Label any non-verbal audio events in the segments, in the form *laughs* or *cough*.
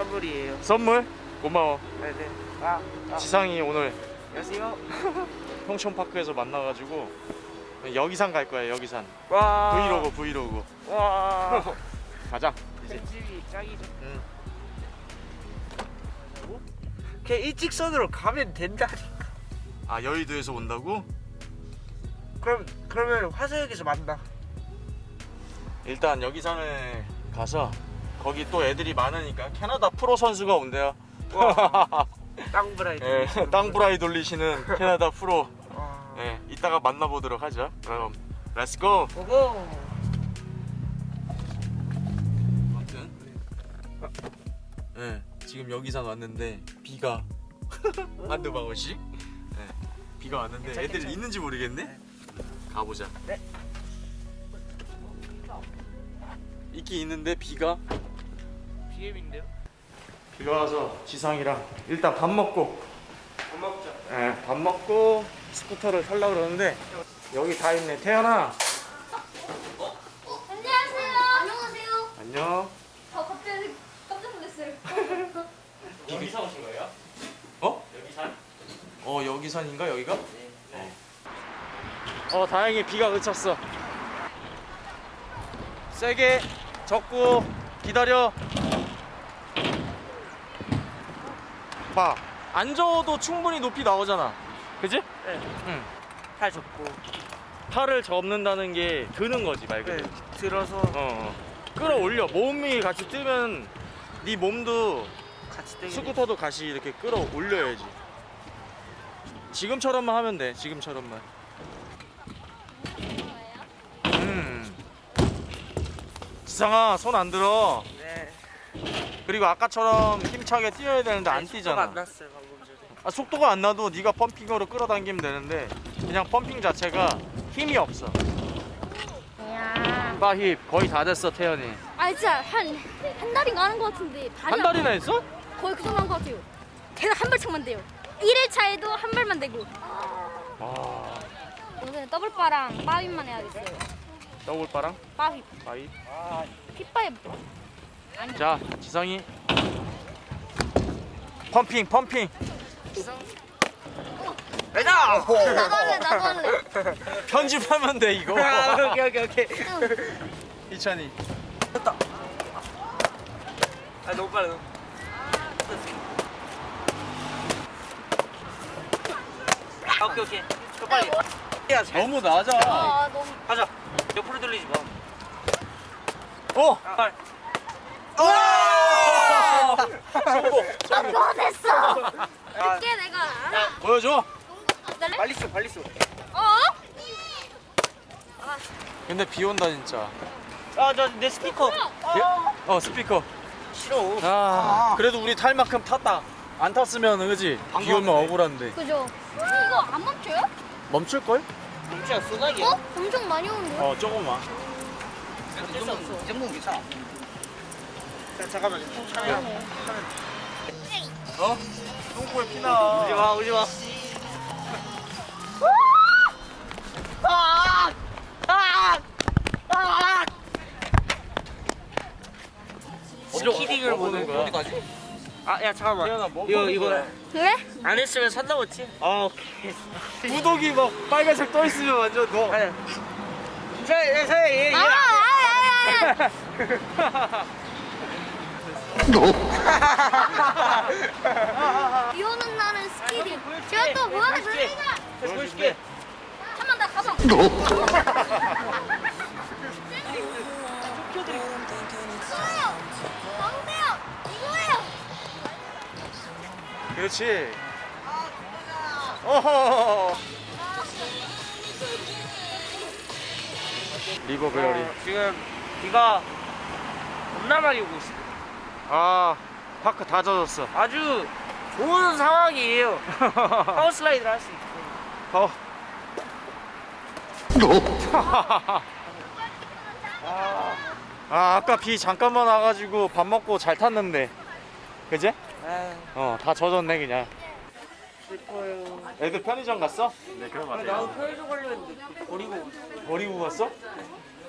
선물이에요. 선물? 고마워 네네. 아, 아. 지상이 오늘 안녕하세요. *laughs* 평촌파크에서 만나가지고 여기산 갈 거야 여기산 와. 브이로그 브이로그 와. *laughs* 가자 이제 편집이 짱이죠. 응. 그냥 일직선으로 가면 된다니까. 아 여의도에서 온다고? 그럼 그러면 화서역에서 만나. 일단 여기산을 가서 거기 또 애들이 많으니까 캐나다 프로 선수가 온대요 와. *laughs* 땅브라이드. 예, 땅브라이 돌리시는 캐나다 프로 와. 예, 이따가 만나보도록 하죠 그럼 let's go go go. 아무튼 예, 지금 여기산 왔는데 비가 *laughs* 한두 방울씩 예, 비가 왔는데 괜찮, 애들 괜찮. 있는지 모르겠네 네. 가보자 네. 있긴 있는데 비가 BM인데요? 비가 와서 지상이랑 일단 밥 먹고 밥 먹자. 예, 밥 먹고 스쿠터를 타려고 그러는데 여기 다 있네 태연아 안녕하세요. 안녕하세요. 안녕 저 갑자기 깜짝 놀랐어요. *laughs* 여기서 오신 거예요? 어? 여기 산? 어 여기 산인가 여기가? 네. 어 다행히 비가 그쳤어 세게 적고 기다려 봐 앉아도 충분히 높이 나오잖아 그지? 네. 응 팔 접고. 팔을 접는다는 게 드는 거지 말 네. 그대로 들어서 어, 어. 끌어올려 몸이 같이 뜨면 네 몸도 같이. 스쿠터도 같이 이렇게 끌어올려야지 지금처럼만 하면 돼 지금처럼만 음 지상아 손 안 들어 네. 그리고 아까처럼 힘차게 뛰어야 되는데 안 아니, 속도가 뛰잖아 안 났어요 방금 전에. 아, 속도가 안 나도 네가 펌핑으로 끌어당기면 되는데 그냥 펌핑 자체가 힘이 없어 야. 빠힙 거의 다 됐어 태연이 아 진짜 한 한 달인가 하는 것 같은데 발이 한 달이나 했어? 거의 그 정도 한것 같아요. 계속 한 발씩만 돼요. 1일차에도 한 발만 되고. 와 오늘 더블바랑 빠윗만 해야겠어요. 더블바랑. 빠입 아, 핏바윗. 자 지성이 펌핑 펌핑 가자. 나도 할래 나도 할래. *laughs* 편집하면 돼 이거 아, 오케이 오케이 오케이. 이찬이 됐다. 아 너무 빨라. 너무. 아, 오케이 오케이. 더 빨리. 야, 잘. 너무 낮아 아 너무. 가자. 옆으로 돌리지 마. 어 아, 빨리. 성공 아 그거 됐어. 아, 이게 내가 알아. 보여줘 날래? 빨리 쏘, 빨리 쏘. 어? 근데 비 온다 진짜 아, 저내 스피커. 어 스피커 싫어. 아 그래도 우리 탈 만큼 탔다 안 탔으면 그지 비 오면 억울한데 그죠? 이거 안 멈춰요? 멈출걸? 진짜 소나기야. 어? 엄청 많이 오는데. 어 조금만. 이 정도는 괜찮아. 자, 잠깐만. 좀 참여. 어? 똥꼬에 피나 오지 마, 오지 마. 스키딩을 보는 거야. 어디까지? 아, 야 잠깐만. 태연아 뭐 이거 이거? 그래? 안 했으면 산 넘었지? 아, 오케이. 구독이 막 빨간색 떠 있으면 완전 너 아니. 자, 자, 얘, 얘. 아, 아, 아, 아. *laughs* *laughs* 비 오는 날은 스키딩. 제가 또 보여드립니다. 보여줄게. 한번 더 가서. 이거예요. 뭔데요? 이거예요. 그렇지 어허 리버 베어리 어, 지금 비가 겁나 많이 오고 있어. 아 park 다 젖었어 아주 좋은 상황이에요. *laughs* power slide를 할 수 있고. 어. *laughs* 아 아까 비 잠깐만 와가지고 밥 먹고 잘 탔는데 그지? 아, 어다 젖었네 그냥 슬퍼요. 애들 편의점 갔어? 네 그런 거 나도 편의점 가려는데 버리고. 버리고 갔어?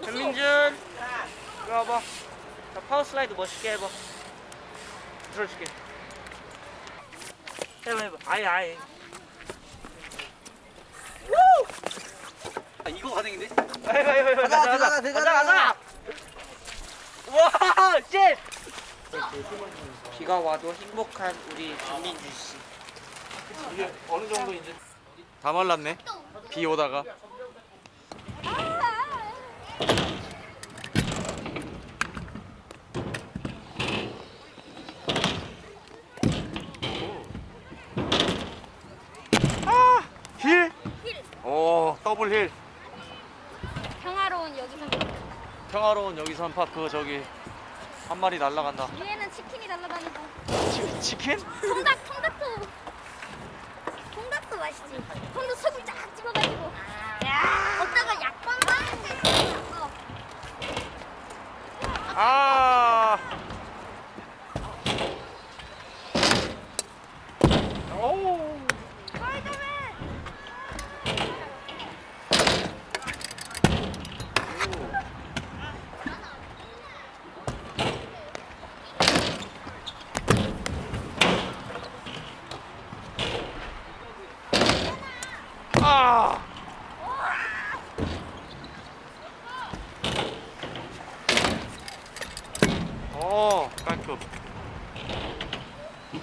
현민준, 이리 와봐. 자, 파워 슬라이드 멋있게 해봐. 들어줄게. 해봐 해봐. 아예 아예. 아, 이거 가능인데? 해봐 해봐 해봐. 가자, 가자. 가자 가자. 와 쉣. 비가 와도 행복한 우리 김민주 씨. 이게 어느 정도 이제 다 말랐네. 비 오다가. 아, 힐. 오, 더블 힐. 평화로운 여기서 평화로운 여기선 파크 저기 한 마리 날라간다. 위에는 치킨이 날아다니고 치, 치킨? 통닭 통닭도 통닭도 맛있지 통닭 소금 쫙 찍어가지고 야 어따가 약방만 어. 아. 오. 아. 어, 깔끔. 유!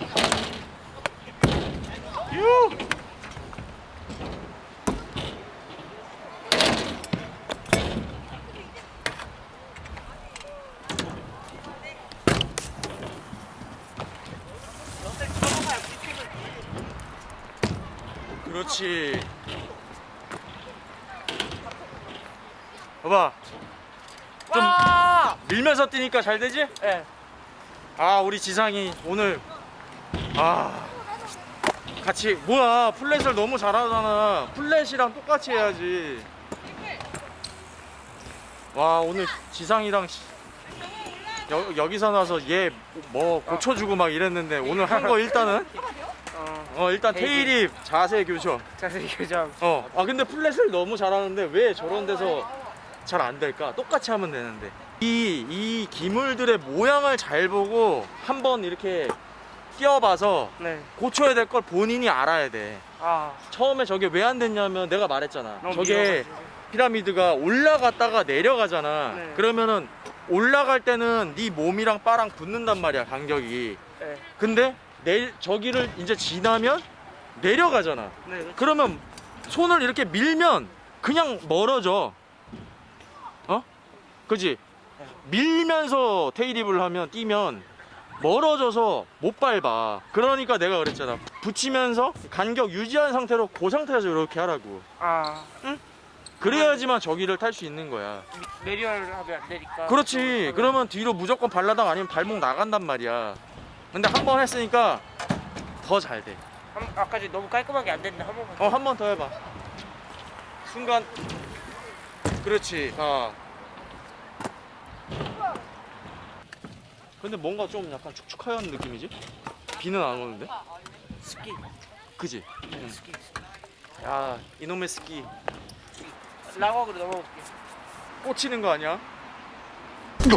그렇지. 봐봐. 좀 와. 밀면서 뛰니까 잘 되지? 예. 아 우리 지상이 오늘 아 같이 뭐야 플랫을 너무 잘하잖아 플랫이랑 똑같이 해야지 와 오늘 지상이랑 시- 여, 여기서 나서 얘 뭐 고쳐주고 막 이랬는데 오늘 한 거 일단은 어. 어 일단. 테일이 자세 교정 자세히 교정. 어아 근데 플랫을 너무 잘하는데 왜 저런 데서 잘 안 될까 똑같이 하면 되는데 이, 이 기물들의 모양을 잘 보고 한번 이렇게 끼워봐서 네. 고쳐야 될 걸 본인이 알아야 돼 아. 처음에 저게 왜 안 됐냐면 내가 말했잖아 저게. 피라미드가 올라갔다가 내려가잖아 네. 그러면은 올라갈 때는 네 몸이랑 바랑 붙는단 말이야 간격이 네. 근데 내 저기를 이제 지나면 내려가잖아 네. 그러면 손을 이렇게 밀면 그냥 멀어져 어? 그지? 밀면서 테이립을 하면 뛰면 멀어져서 못 밟아 그러니까 내가 그랬잖아 붙이면서 간격 유지한 상태로 그 상태에서 이렇게 하라고 아. 그래야지만 저기를 탈 수 있는 거야 내리얼 하면 안 되니까. 그렇지 그러면 뒤로 무조건 발라당 아니면 발목 나간단 말이야 근데 한 번 했으니까 더 잘 돼. 한, 아까 전에 너무 깔끔하게 안 됐는데 한 번만. 어, 한 번 더 해봐. 순간. 그렇지. 아. 근데 뭔가 좀 약간 축축하연 느낌이지? 비는 안 오는데? 스키. 그지? 응. 스키. 야, 이놈의 스키. 랑어그로 넘어볼게. 꽂히는 거 아니야? *laughs*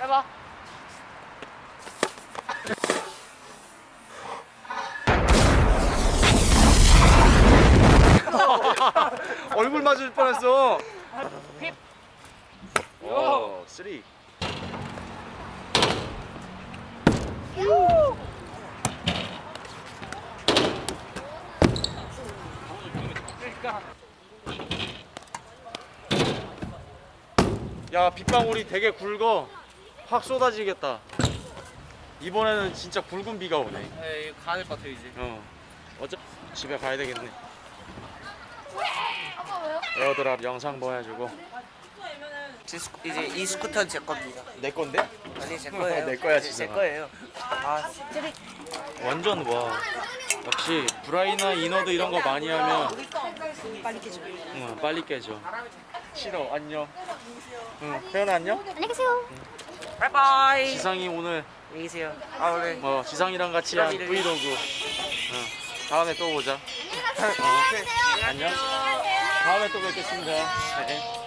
해봐. *laughs* 얼굴 맞을 뻔했어. 쓰리. 그러니까. 야, 빗방울이 되게 굵어. 확 쏟아지겠다. 이번에는 진짜 굵은 비가 오네. 네, 가야 될 것 같아요 이제. 어. 어차 집에 가야 되겠네. 아빠 왜요? AirDrop 영상 보여주고. 제 스쿠, 이제 이 스쿠터는 제 겁니다. 내 건데? 아니 제 거예요. *laughs* 내 거야, 제 진짜. 거예요. 아, 완전 와. 역시 bri나 inward 이런 거 많이 하면 빨리 깨져. 응, 빨리 깨져. 싫어. 안녕. 응, 태연아 안녕. 안녕히 계세요 bye bye. 지상이 오늘 안녕히 계세요. 아 오늘 뭐 지상이랑 같이 한 vlog. vlog. 응. 다음에 또 보자. 안녕히 가세요 안녕. 다음에 또 뵙겠습니다. 네.